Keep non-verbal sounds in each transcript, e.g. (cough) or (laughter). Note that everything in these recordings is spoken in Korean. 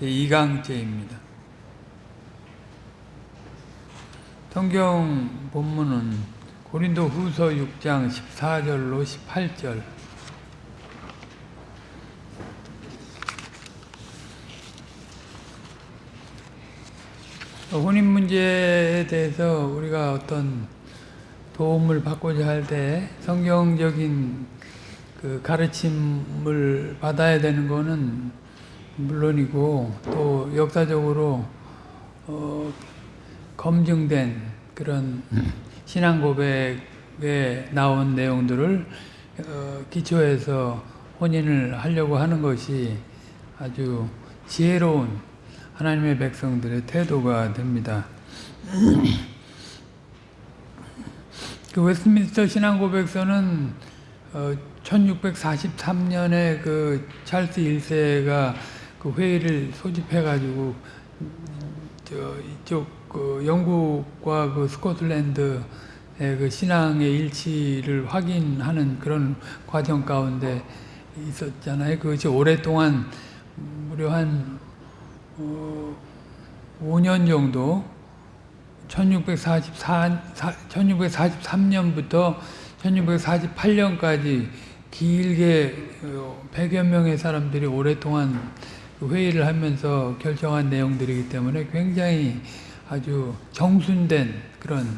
2강째입니다. 성경 본문은 고린도 후서 6장 14절로 18절 혼인 문제에 대해서 우리가 어떤 도움을 받고자 할 때 성경적인 그 가르침을 받아야 되는 것은 물론이고 또 역사적으로 어 검증된 그런 신앙 고백에 나온 내용들을 어 기초해서 혼인을 하려고 하는 것이 아주 지혜로운 하나님의 백성들의 태도가 됩니다. (clears throat) 그 웨스트민스터 신앙고백서는 어, 1643년에 그 찰스 1세가 그 회의를 소집해가지고 저 이쪽 그 영국과 그 스코틀랜드의 그 신앙의 일치를 확인하는 그런 과정 가운데 있었잖아요. 그것이 오랫동안 무려 한 어, 5년 정도 1644, 1643년부터 1648년까지 길게 100여 명의 사람들이 오랫동안 회의를 하면서 결정한 내용들이기 때문에 굉장히 아주 정순된 그런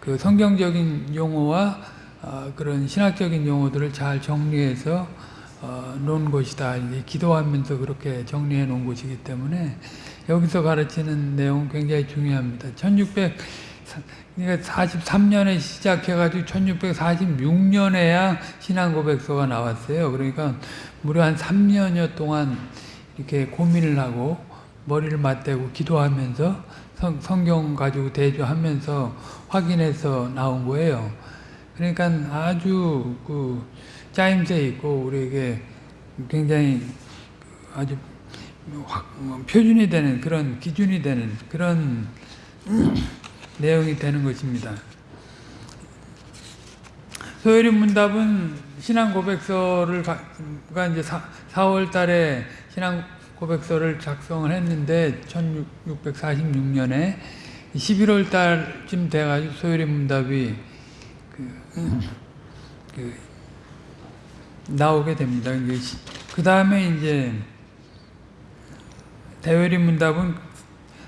그 성경적인 용어와 어, 그런 신학적인 용어들을 잘 정리해서 어, 놓은 것이다. 기도하면서 그렇게 정리해 놓은 것이기 때문에 여기서 가르치는 내용 굉장히 중요합니다. 1643년에 시작해가지고 1646년에야 신앙고백서가 나왔어요. 그러니까 무려 한 3년여 동안 이렇게 고민을 하고 머리를 맞대고 기도하면서 성, 성경 가지고 대조하면서 확인해서 나온 거예요. 그러니까 아주 그 짜임새 있고 우리에게 굉장히 아주 표준이 되는 그런 기준이 되는 그런 (clears throat) 내용이 되는 것입니다. 소요리 문답은 신앙 고백서를 가 이제 4 월 달에 신앙 고백서를 작성을 했는데 1646년에 11월 달쯤 돼가지고 소요리 문답이 그, 그 나오게 됩니다. 그 다음에 이제 대외리 문답은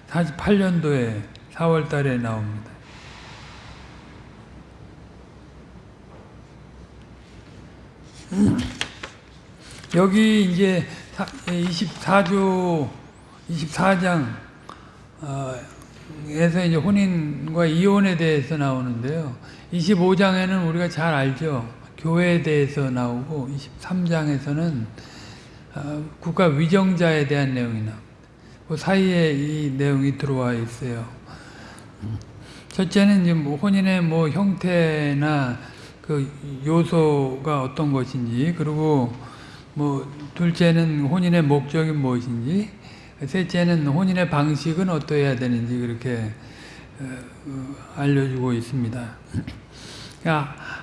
48년도에 4월 달에 나옵니다. 여기 이제 24조 24장 에서 이제 혼인과 이혼에 대해서 나오는데요. 25장에는 우리가 잘 알죠. 교회에 대해서 나오고 23장에서는 국가 위정자에 대한 내용이 나옵니다. 그 사이에 이 내용이 들어와 있어요. 첫째는 이제 뭐 혼인의 뭐 형태나 그 요소가 어떤 것인지, 그리고 뭐 둘째는 혼인의 목적이 무엇인지, 셋째는 혼인의 방식은 어떠해야 되는지 그렇게 어, 알려주고 있습니다.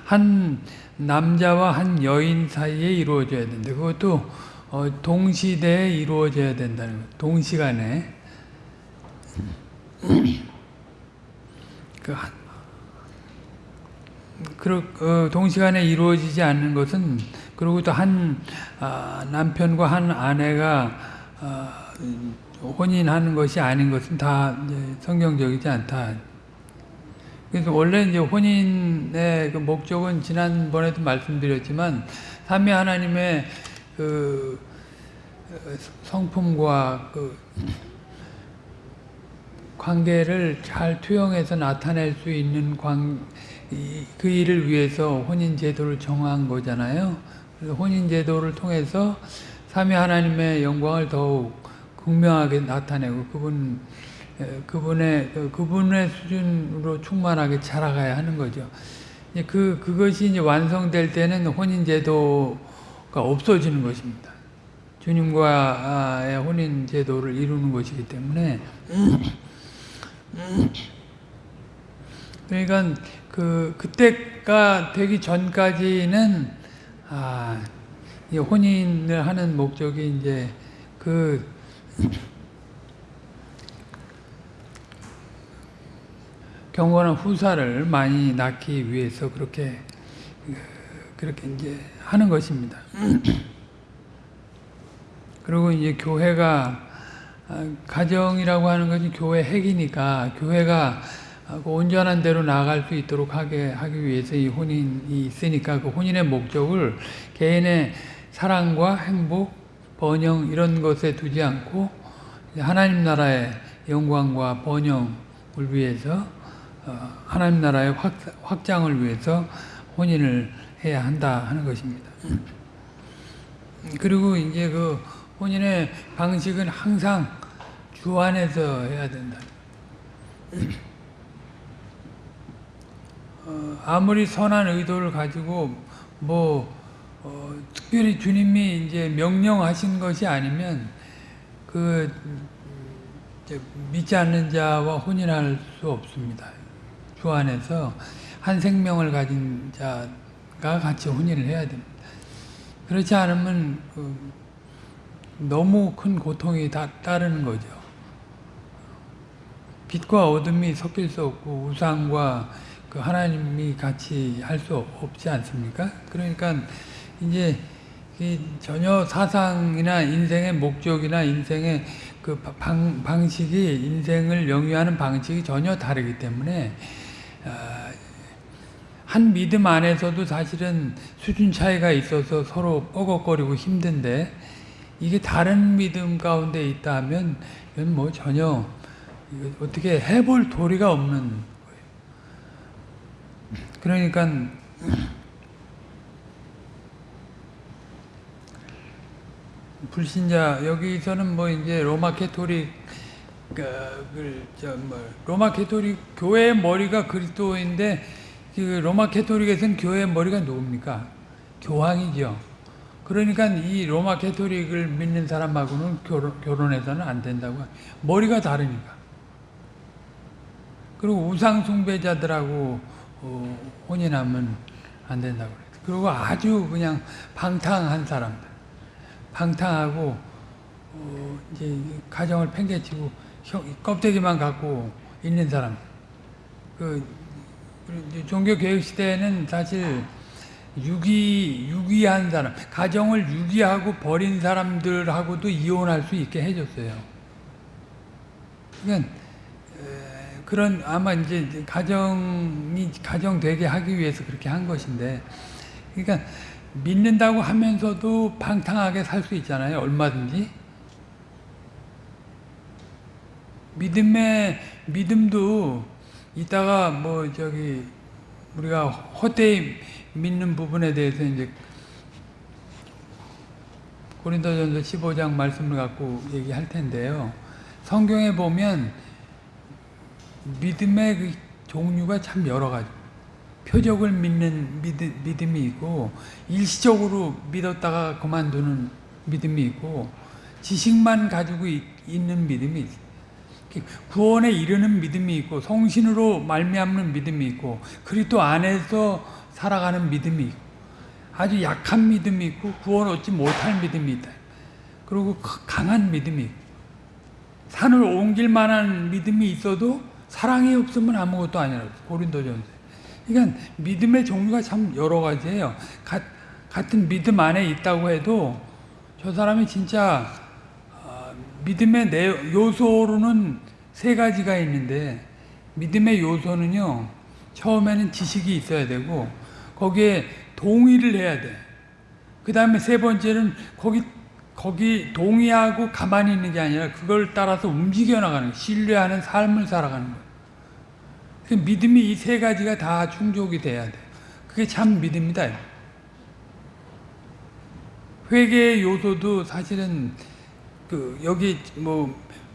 한 남자와 한 여인 사이에 이루어져야 된다. 그것도 어, 동시대에 이루어져야 된다는 것. 동시간에. (clears throat) 그, 그 어, 동시간에 이루어지지 않는 것은 그리고 또한 아, 남편과 한 아내가 아, 혼인하는 것이 아닌 것은 다 성경적이지 않다. 그래서 원래 이제 혼인의 그 목적은 지난번에도 말씀드렸지만 삼위 하나님의 그 성품과 그 관계를 잘 투영해서 나타낼 수 있는 관, 그 일을 위해서 혼인 제도를 정한 거잖아요. 그래서 혼인 제도를 통해서 삼위 하나님의 영광을 더욱 극명하게 나타내고 그분 그분의 그, 그분의 수준으로 충만하게 자라가야 하는 거죠. 그 그것이 이제 완성될 때는 혼인 제도가 없어지는 것입니다. 주님과의 혼인 제도를 이루는 것이기 때문에 그러니까 그 그때가 되기 전까지는 아, 이 혼인을 하는 목적이 이제 그 경건한 후사를 많이 낳기 위해서 그렇게 그렇게 이제 하는 것입니다. 그리고 이제 교회가 아, 가정이라고 하는 것이 교회 핵이니까 교회가 그 온전한 대로 나아갈 수 있도록 하게 하기 위해서 이 혼인이 있으니까 그 혼인의 목적을 개인의 사랑과 행복, 번영 이런 것에 두지 않고 하나님 나라의 영광과 번영을 위해서 어, 하나님 나라의 확 장을 위해서 혼인을 해야 한다 하는 것입니다. 그리고 이제 그 혼인의 방식은 항상 주 안에서 해야 된다. 어, 아무리 선한 의도를 가지고 뭐 어, 특별히 주님이 이제 명령하신 것이 아니면 그 믿지 않는 자와 혼인할 수 없습니다. 주 안에서 한 생명을 가진 자가 같이 혼인을 해야 됩니다. 그렇지 않으면 그 너무 큰 고통이 다 따르는 거죠. 빛과 어둠이 섞일 수 없고 우상과 그 하나님이 같이 할 수 없지 않습니까? 그러니까 이제 전혀 사상이나 인생의 목적이나 인생의 그 방, 방식이 인생을 영위하는 방식이 전혀 다르기 때문에 아, 한 믿음 안에서도 사실은 수준 차이가 있어서 서로 뻐걱거리고 힘든데 이게 다른 믿음 가운데 있다면 이건 뭐 전혀 어떻게 해볼 도리가 없는. 그러니까 불신자 여기서는 뭐 이제 로마 캐토릭 그뭐 로마 캐토릭 교회의 머리가 그리스도인데 그 로마 캐토릭에서는 교회의 머리가 누굽니까? 교황이죠. 그러니까 이 로마 캐토릭을 믿는 사람하고는 결혼, 결혼해서는 안 된다고. 머리가 다르니까. 그리고 우상 숭배자들하고 어, 혼인하면 안 된다고 그랬어. 그리고 아주 그냥 방탕한 사람들. 방탕하고 어, 이제 가정을 팽개치고 껍데기만 갖고 있는 사람. 그 종교 개혁 시대에는 사실 유기 유기한 사람, 가정을 유기하고 버린 사람들하고도 이혼할 수 있게 해줬어요. 그러니까 그런 아마 이제 가정이 가정 되게 하기 위해서 그렇게 한 것인데, 그러니까 믿는다고 하면서도 방탕하게 살 수 있잖아요. 얼마든지. 믿음의 믿음도 이따가 뭐 저기 우리가 헛되이 믿는 부분에 대해서 이제 고린도전서 15장 말씀을 갖고 얘기할 텐데요. 성경에 보면 믿음의 그 종류가 참 여러 가지. 표적을 믿는 믿음, 믿음 이 있고 일시적으로 믿었다가 그만두는 믿음이 있고 지식만 가지고 있 는 믿음이 있어요. 구원에 이르는 믿음이 있고 성신으로 말미암는 믿음이 있고 그리스도 안에서 살아가는 믿음이 있고 아주 약한 믿음이 있고 구원 얻지 못할 믿음이 있다. 그리고 강한 믿음이 있고 산을 옮길 만한 믿음이 있어도 사랑이 없으면 아무것도 아니라 고린도전서 그러니까 믿음의 종류가 참 여러 가지예요. 가, 같은 믿음 안에 있다고 해도 저 사람이 진짜 어, 믿음의 내 요소로는 세 가지가 있는데 믿음의 요소는요. 처음에는 지식이 있어야 되고 거기에 동의를 해야 돼. 그 다음에 세 번째는 거기 거기 동의하고 가만히 있는 게 아니라 그걸 따라서 움직여 나가는 신뢰하는 삶을 살아가는 거예요. 그 믿음이 이 세 가지가 다 충족이 돼야 돼. 그게 참 믿음이다. 회개의 요소도 사실은 그 여기 뭐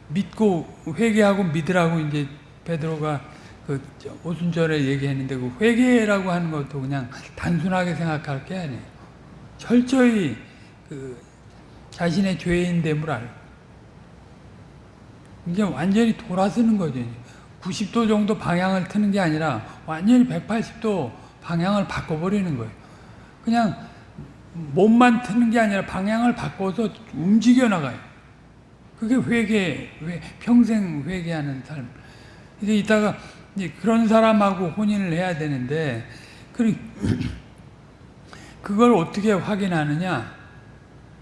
믿고 회개하고 믿으라고 이제 베드로가 그 오순절에 얘기했는데 그 회개라고 하는 것도 그냥 단순하게 생각할 게 아니에요. 철저히 그 자신의 죄인됨을 알고 이제 완전히 돌아서는 거죠. 90도 정도 방향을 트는 게 아니라 완전히 180도 방향을 바꿔버리는 거예요. 그냥 몸만 트는 게 아니라 방향을 바꿔서 움직여 나가요. 그게 회개, 평생 회개하는 삶. 이제 이따가 이제 그런 사람하고 혼인을 해야 되는데 그 (clears throat) 그걸 어떻게 확인하느냐?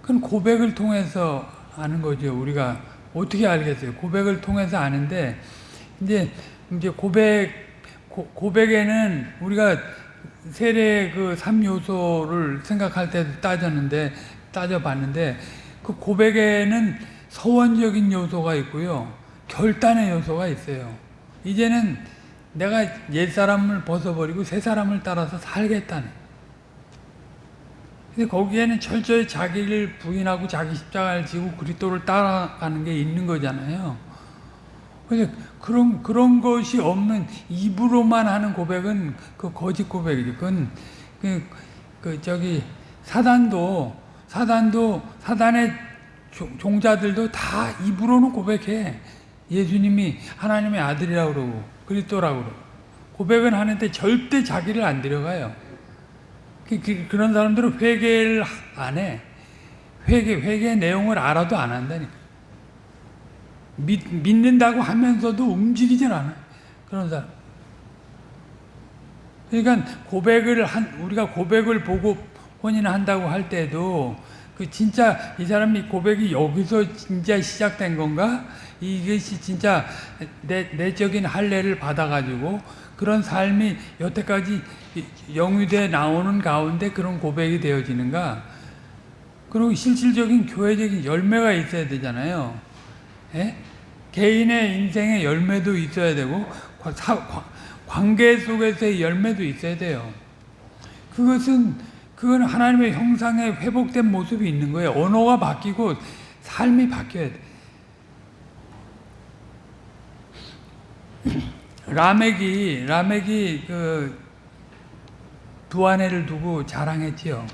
그건 고백을 통해서 아는 거죠. 우리가 어떻게 알겠어요? 고백을 통해서 아는데 이제 이제 고백 고, 고백에는 우리가 세례 그 3요소를 생각할 때도 따졌는데 따져봤는데 그 고백에는 서원적인 요소가 있고요. 결단의 요소가 있어요. 이제는 내가 옛사람을 벗어버리고 새 사람을 따라서 살겠다는. 근데 거기에는 철저히 자기를 부인하고 자기 십자가를 지고 그리스도를 따라가는 게 있는 거잖아요. 그래서 그런 그런 것이 없는 입으로만 하는 고백은 그 거짓 고백이죠. 그건 그, 그 저기 사단도 사단도 사단의 종자들도 다 입으로는 고백해. 예수님이 하나님의 아들이라고 그러고 그리스도라고 그러고 고백은 하는데 절대 자기를 안 들어가요. 그, 그, 그런 사람들은 회개를 안 해. 회개, 회개 내용을 알아도 안 한다니까. 믿, 믿는다고 하면서도 움직이질 않아. 그런 사람. 그러니까 고백을 한, 우리가 고백을 보고 혼인을 한다고 할 때도 그 진짜 이 사람이 고백이 여기서 진짜 시작된 건가? 이것이 진짜 내, 내적인 할례를 받아가지고 그런 삶이 여태까지 영유돼 나오는 가운데 그런 고백이 되어지는가? 그리고 실질적인 교회적인 열매가 있어야 되잖아요. 예? 개인의 인생의 열매도 있어야 되고 사, 관계 속에서의 열매도 있어야 돼요. 그것은 그건 하나님의 형상에 회복된 모습이 있는 거예요. 언어가 바뀌고 삶이 바뀌어야 돼. 라멕이 라멕이 그 두 아내를 두고 자랑했지요.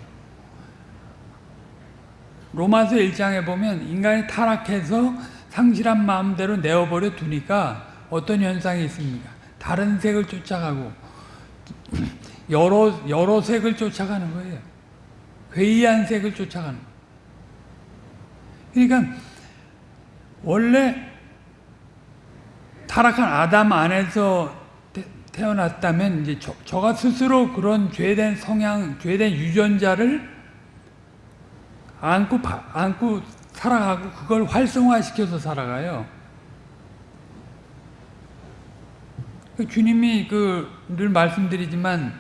로마서 1장에 보면 인간이 타락해서 상실한 마음대로 내어버려 두니까 어떤 현상이 있습니까? 다른 색을 쫓아가고 (clears throat) 여러 여러 색을 쫓아가는 거예요. 괴이한 색을 쫓아가는. 그러니까 원래 타락한 아담 안에서 태어났다면 이제 저, 저가 스스로 그런 죄된 성향, 죄된 유전자를 안고 안고 살아가고 그걸 활성화시켜서 살아가요. 그 주님이 그 늘 말씀드리지만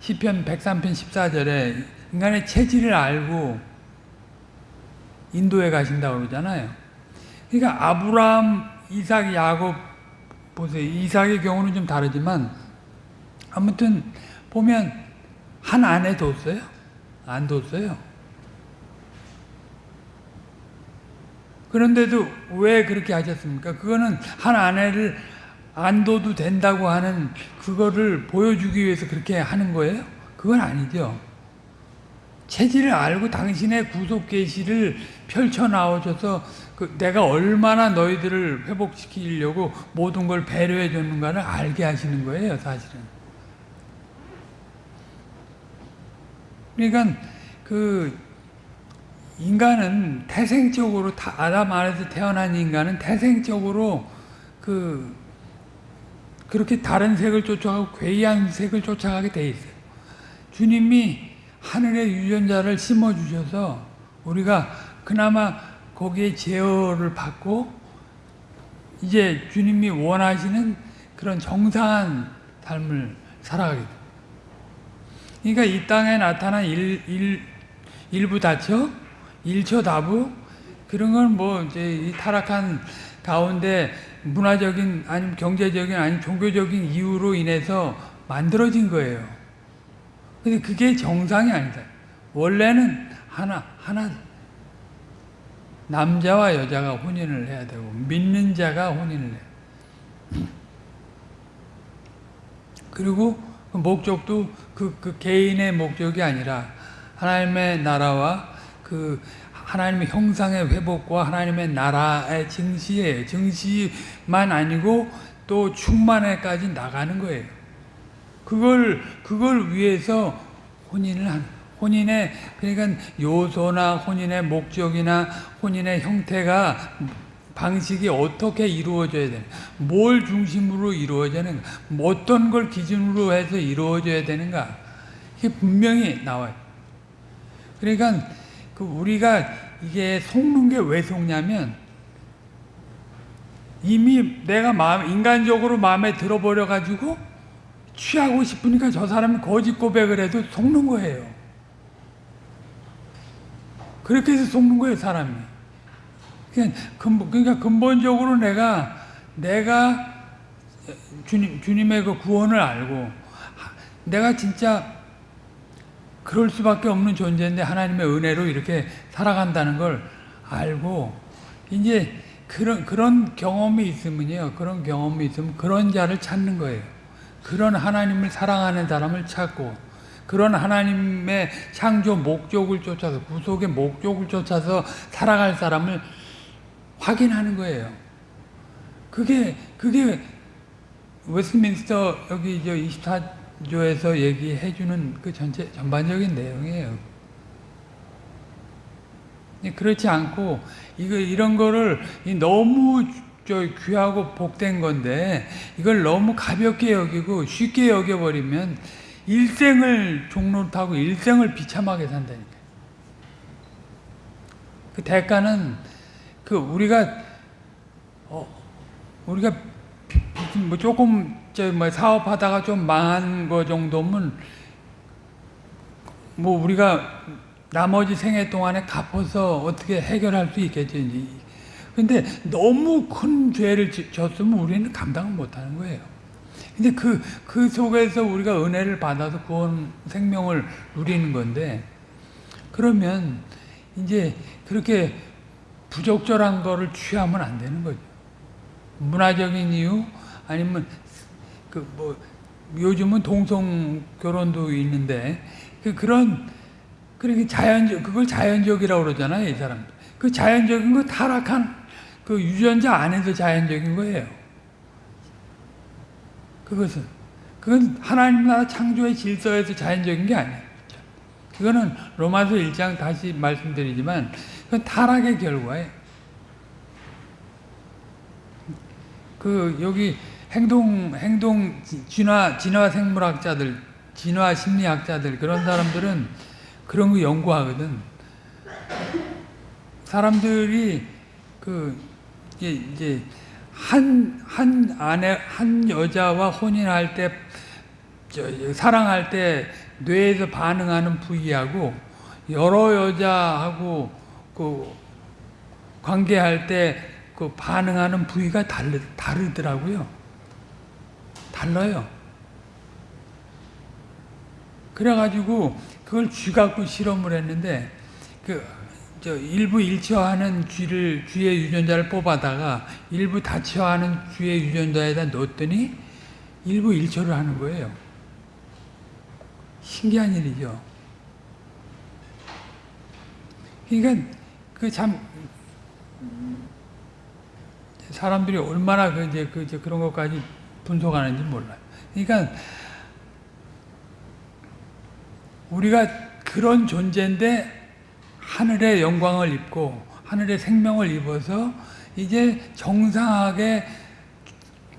시편 103편 14절에 인간의 체질을 알고 인도에 가신다고 그러잖아요. 그러니까 아브라함, 이삭, 야곱 보세요. 이삭의 경우는 좀 다르지만 아무튼 보면 한 아내 뒀어요? 안 뒀어요. 그런데도 왜 그렇게 하셨습니까? 그거는 한 아내를 안 둬도 된다고 하는 그거를 보여주기 위해서 그렇게 하는 거예요? 그건 아니죠. 체질을 알고 당신의 구속 계시를 펼쳐 나오셔서 그 내가 얼마나 너희들을 회복시키려고 모든 걸 배려해 줬는가를 알게 하시는 거예요, 사실은. 그러니까 그 인간은 태생적으로 아담 안에서 태어난 인간은 태생적으로 그 그렇게 다른 색을 쫓아가고 괴이한 색을 쫓아가게 돼 있어요. 주님이 하늘의 유전자를 심어 주셔서 우리가 그나마 거기에 제어를 받고 이제 주님이 원하시는 그런 정상한 삶을 살아가게 돼. 그러니까 이 땅에 나타난 일, 일, 일부 다처, 일처 다부 그런 건 뭐 이제 이 타락한 가운데 문화적인 아니면 경제적인 아니면 종교적인 이유로 인해서 만들어진 거예요. 근데 그게 정상이 아니다. 원래는 하나 하나 남자와 여자가 혼인을 해야 되고 믿는 자가 혼인을 해. 그리고 그 목적도 그, 그 개인의 목적이 아니라 하나님의 나라와 그 하나님의 형상의 회복과 하나님의 나라의 증시에 증시만 아니고 또 충만에까지 나가는 거예요. 그걸 그걸 위해서 혼인을 한 혼인의 그러니까 요소나 혼인의 목적이나 혼인의 형태가 방식이 어떻게 이루어져야 되는가, 뭘 중심으로 이루어져야 되는가, 뭐 어떤 걸 기준으로 해서 이루어져야 되는가, 이게 분명히 나와요. 그러니까 그 우리가 이게 속는 게 왜 속냐면 이미 내가 마음 인간적으로 마음에 들어버려 가지고 취하고 싶으니까 저 사람이 거짓 고백을 해도 속는 거예요. 그렇게 해서 속는 거예요, 사람이. 그러니까 근본적으로 내가 내가 주님 주님의 그 구원을 알고 내가 진짜 그럴 수밖에 없는 존재인데 하나님의 은혜로 이렇게 살아간다는 걸 알고 이제 그런 그런 경험이 있으면요 그런 경험이 있으면 그런 자를 찾는 거예요. 그런 하나님을 사랑하는 사람을 찾고 그런 하나님의 창조 목적을 쫓아서 구속의 목적을 쫓아서 살아갈 사람을 확인하는 거예요. 그게 그게 웨스트민스터 여기 저 24조에서 얘기해 주는 그 전체 전반적인 내용이에요. 그렇지 않고 이거 이런 거를 너무 저 귀하고 복된 건데 이걸 너무 가볍게 여기고 쉽게 여겨 버리면 일생을 종로 타고 일생을 비참하게 산다니까. 그 대가는 그 우리가 어 우리가 뭐 조금 저뭐 사업하다가 좀 망한 거 정도면 뭐 우리가 나머지 생애 동안에 갚아서 어떻게 해결할 수 있겠지. 근데 너무 큰 죄를 졌으면 우리는 감당을 못 하는 거예요. 근데 그, 그 속에서 우리가 은혜를 받아서 구원 생명을 누리는 건데, 그러면 이제 그렇게 부적절한 거를 취하면 안 되는 거죠. 문화적인 이유, 아니면 그 뭐, 요즘은 동성 결혼도 있는데, 그 그런 그러니까 자연적 그걸 자연적이라고 그러잖아요, 이 사람. 그 자연적인 거 타락한 그 유전자 안에서 자연적인 거예요. 그것은 그건 하나님 나라 창조의 질서에서 자연적인 게 아니에요. 그거는 로마서 1장 다시 말씀드리지만 그건 타락의 결과예요. 그 여기 행동 행동 진화 진화 생물학자들, 진화 심리학자들 그런 사람들은 그런 거 연구하거든. 사람들이 그 이제, 한, 한 아내, 한 여자와 혼인할 때, 저, 사랑할 때 뇌에서 반응하는 부위하고 여러 여자하고 그 관계할 때 그 반응하는 부위가 다르, 다르더라고요. 달라요. 그래가지고 그걸 쥐 갖고 실험을 했는데 그 저 일부 일처하는 쥐를 쥐의 유전자를 뽑아다가 일부 다처하는 쥐의 유전자에다 넣었더니 일부 일처를 하는 거예요. 신기한 일이죠. 그러니까 그 참 사람들이 얼마나 그 이제 그 이제 그런 것까지 분석하는지 몰라요. 그러니까 우리가 그런 존재인데 하늘의 영광을 입고 하늘의 생명을 입어서 이제 정상하게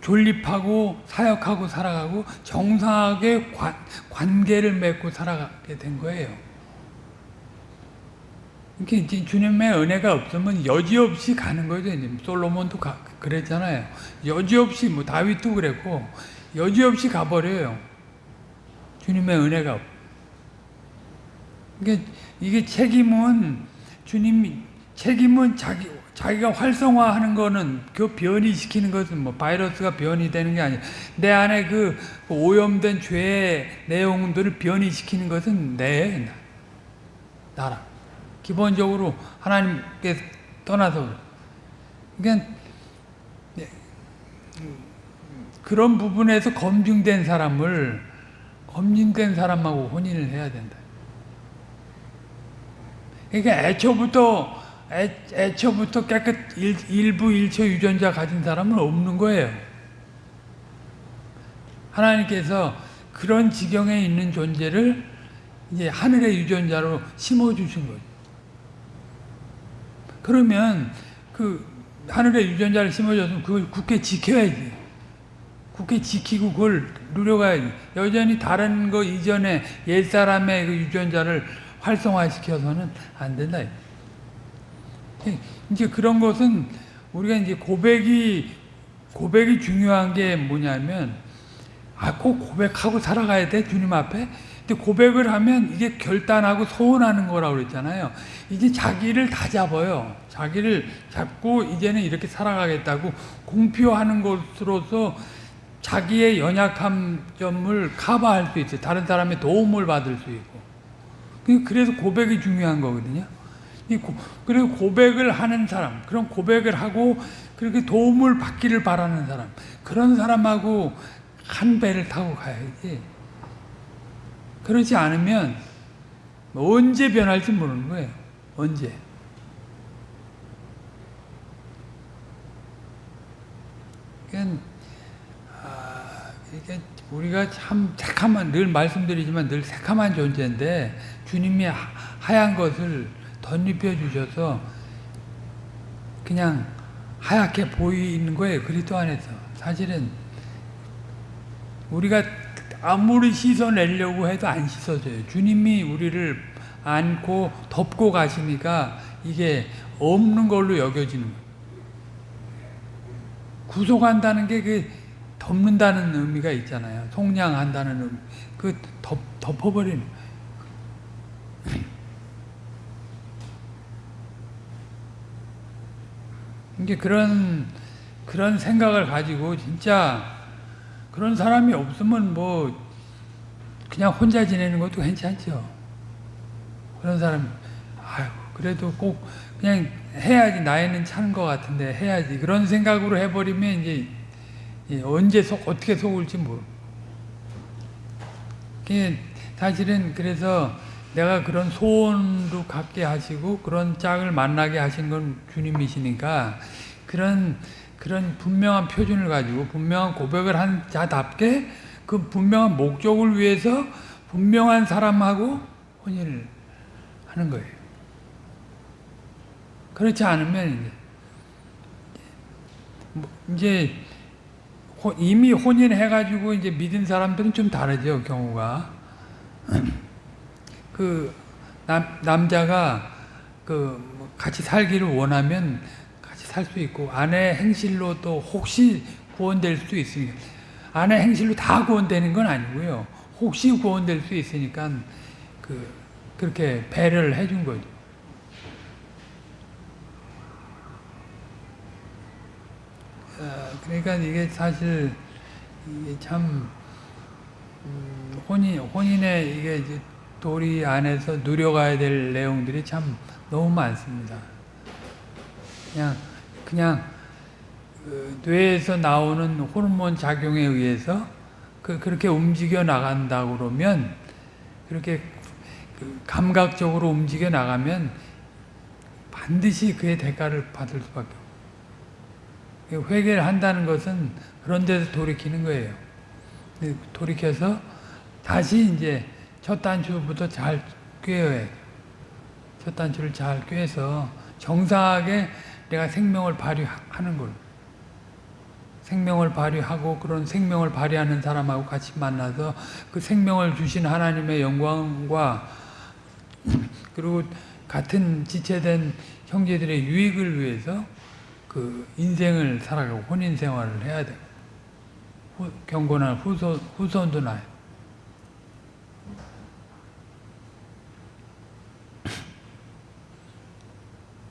존립하고 사역하고 살아가고 정상하게 관, 관계를 맺고 살아가게 된 거예요. 이렇게 주님의 은혜가 없으면 여지없이 가는 거죠. 솔로몬도 가, 그랬잖아요. 여지없이 뭐 다윗도 그랬고 여지없이 가버려요. 주님의 은혜가 없. 이게 이게 책임은 주님이 책임은 자기 자기가 활성화하는 거는 그 변이시키는 것은 뭐 바이러스가 변이 되는 게 아니야. 내 안에 그 오염된 죄의 내용들을 변이시키는 것은 내 나라. 기본적으로 하나님께 떠나서 그러니까 그런 부분에서 검증된 사람을 검증된 사람하고 혼인을 해야 된다. 그러니까 애초부터 애, 애초부터 깨끗 일, 일부 일처 유전자 가진 사람은 없는 거예요. 하나님께서 그런 지경에 있는 존재를 이제 하늘의 유전자로 심어 주신 거죠. 그러면 그 하늘에 유전자를 심어줬으면 그걸 굳게 지켜야지. 굳게 지키고 그걸 누려가야지. 여전히 다른 거 이전에 옛사람의 그 유전자를 활성화시켜서는 안 된다. 이제 그런 것은 우리가 이제 고백이 고백이 중요한 게 뭐냐면 아꼭 고백하고 살아가야 돼 주님 앞에. 근데 고백을 하면 이게 결단하고 소원하는 거라고 그랬잖아요. 이제 자기를 다 잡아요. 자기를 잡고 이제는 이렇게 살아가겠다고 공표하는 것으로서 자기의 연약한 점을 커버할 수 있어요. 다른 사람의 도움을 받을 수 있고. 그래서 고백이 중요한 거거든요. 그리고 고백을 하는 사람, 그런 고백을 하고 그렇게 도움을 받기를 바라는 사람, 그런 사람하고 한 배를 타고 가야지. 그렇지 않으면 언제 변할지 모르는 거예요. 언제. 그러니까 아, 이게 우리가 참 새카만 늘 말씀드리지만 늘 새카만 존재인데 주님이 하얀 것을 덧입혀 주셔서 그냥 하얗게 보이는 거예요. 그리스도 안에서. 사실은 우리가 아무리 씻어내려고 해도 안 씻어져요. 주님이 우리를 안고 덮고 가시니까 이게 없는 걸로 여겨지는 거예요. 구속한다는 게그 덮는다는 의미가 있잖아요. 속량한다는 의미. 그 덮, 덮어버리는 이게 그런 그런 생각을 가지고 진짜 그런 사람이 없으면 뭐 그냥 혼자 지내는 것도 괜찮죠. 그런 사람 아유 그래도 꼭 그냥 해야지 나이는 차는 것 같은데 해야지 그런 생각으로 해버리면 이제 언제 속 어떻게 속을지 모르. 사실은 그래서 내가 그런 소원도 갖게 하시고 그런 짝을 만나게 하신 건 주님이시니까 그런 그런 분명한 표준을 가지고 분명한 고백을 한 자답게 그 분명한 목적을 위해서 분명한 사람하고 혼인을 하는 거예요. 그렇지 않으면 이제 뭐 이 미 혼인해가지고 이제 믿은 사람들은 좀 다르죠 경우가. (clears throat) 그 남, 남자가 그뭐 같이 살기를 원하면 같이 살 수 있고 아내 행실로 또 혹시 구원될 수 있으니까 아내 행실로 다 구원되는 건 아니고요. 혹시 구원될 수 있으니까 그 그렇게 배려를 해준 거죠. 그러니까 이게 사실 이게 참 음, 혼인 혼인의 이게 도리 안에서 누려가야 될 내용들이 참 너무 많습니다. 그냥 그냥 그 뇌에서 나오는 호르몬 작용에 의해서 그 그렇게 움직여 나간다 그러면 그렇게 그 감각적으로 움직여 나가면 반드시 그의 대가를 받을 수밖에. 회개를 한다는 것은 그런 데서 돌이키는 거예요. 돌이켜서 다시 이제 첫 단추부터 잘 꿰어야 첫 단추를 잘 꿰서 정상하게 내가 생명을 발휘하는 걸 생명을 발휘하고 그런 생명을 발휘하는 사람하고 같이 만나서 그 생명을 주신 하나님의 영광과 그리고 같은 지체된 형제들의 유익을 위해서 그 인생을 살아가고 혼인 생활을 해야 돼. 경건한 후손, 후손도 나요.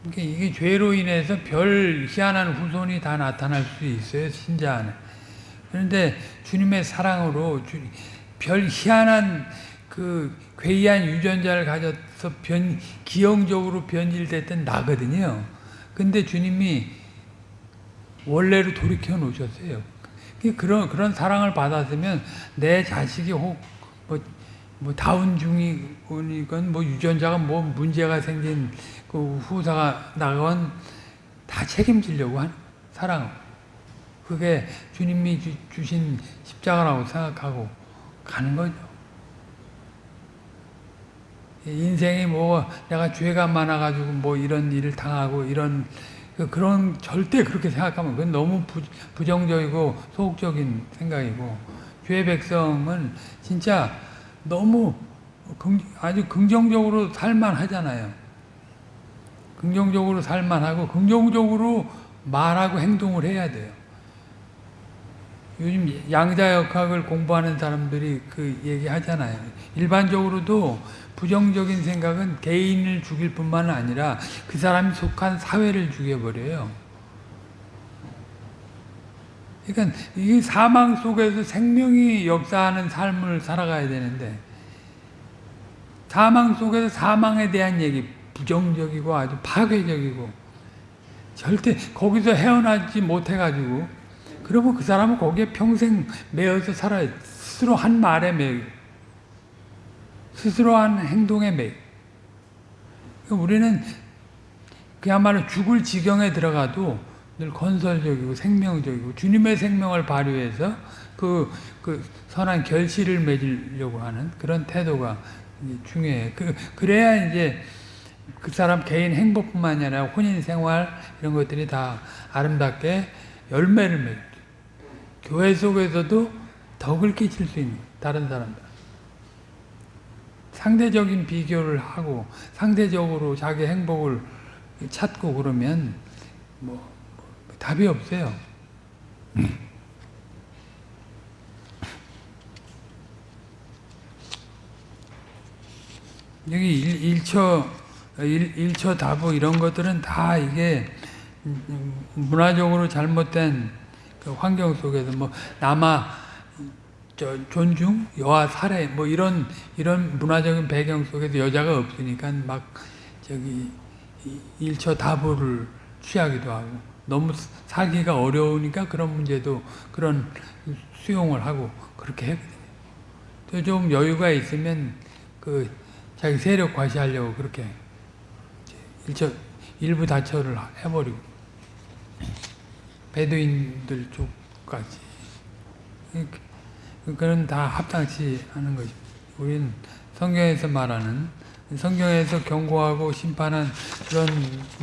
그러니까 이게 죄로 인해서 별 희한한 후손이 다 나타날 수 있어요, 신자 안에. 그런데 주님의 사랑으로 별 희한한 그 괴이한 유전자를 가져서 변, 기형적으로 변질됐던 나거든요. 근데 주님이 원래로 돌이켜 놓으셨어요. 그런, 그런 사랑을 받았으면 내 자식이 혹, 뭐, 뭐 다운증이건 뭐 유전자가 뭐 문제가 생긴 그 후사가 나가면 다 책임지려고 하는 사랑. 그게 주님이 주, 신 십자가라고 생각하고 가는 거죠. 인생이 뭐 내가 죄가 많아가지고 뭐 이런 일을 당하고 이런 그- 그런 절대 그렇게 생각하면 그건 너무 부, 부정적이고 소극적인 생각이고 주의 백성은 진짜 너무 긍, 아주 긍정적으로 살만 하잖아요. 긍정적으로 살만 하고 긍정적으로 말하고 행동을 해야 돼요. 요즘 양자 역학을 공부하는 사람들이 그 얘기 하잖아요. 일반적으로도 부정적인 생각은 개인을 죽일 뿐만 아니라 그 사람이 속한 사회를 죽여버려요. 그러니까 이 사망 속에서 생명이 역사하는 삶을 살아가야 되는데 사망 속에서 사망에 대한 얘기 부정적이고 아주 파괴적이고 절대 거기서 헤어나지 못해가지고 그러면 그 사람은 거기에 평생 매여서 살아요. 스스로 한 말에 매여 스스로 한 행동에 매여 그러니까 우리는 그야말로 죽을 지경에 들어가도 늘 건설적이고 생명적이고 주님의 생명을 발휘해서 그, 그 선한 결실을 맺으려고 하는 그런 태도가 이제 중요해. 그, 그래야 이제 그 사람 개인 행복뿐만 아니라 혼인 생활 이런 것들이 다 아름답게 열매를 맺죠. 교회 속에서도 덕을 끼칠 수 있는 다른 사람들. 상대적인 비교를 하고 상대적으로 자기 행복을 찾고 그러면 뭐, 뭐 답이 없어요. 여기 일, 일처 일, 일처 다부 이런 것들은 다 이게 음, 문화적으로 잘못된 그 환경 속에서 뭐 남아 저 존중, 여아 살해 뭐 이런 이런 문화적인 배경 속에서 여자가 없으니까 막 저기 이- 일처 다부를 취하기도 하고 너무 살기가 어려우니까 그런 문제도 그런 수용을 하고 그렇게 했거든요. 또좀 여유가 있으면 그 자기 세력 과시하려고 그렇게 일처 일부 다처를 해버리고 베두인들 쪽까지 그거는 다 합당치 않은 것입니다. 우리는 성경에서 말하는 성경에서 경고하고 심판한 그런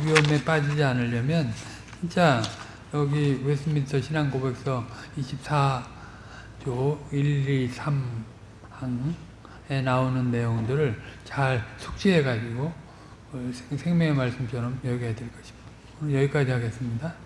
위험에 빠지지 않으려면 진짜 여기 웨스민스터 신앙 고백서 24조 1, 2, 3항에 나오는 내용들을 잘 숙지해 가지고 생명의 말씀처럼 여겨야 될 것입니다. 오늘 여기까지 하겠습니다.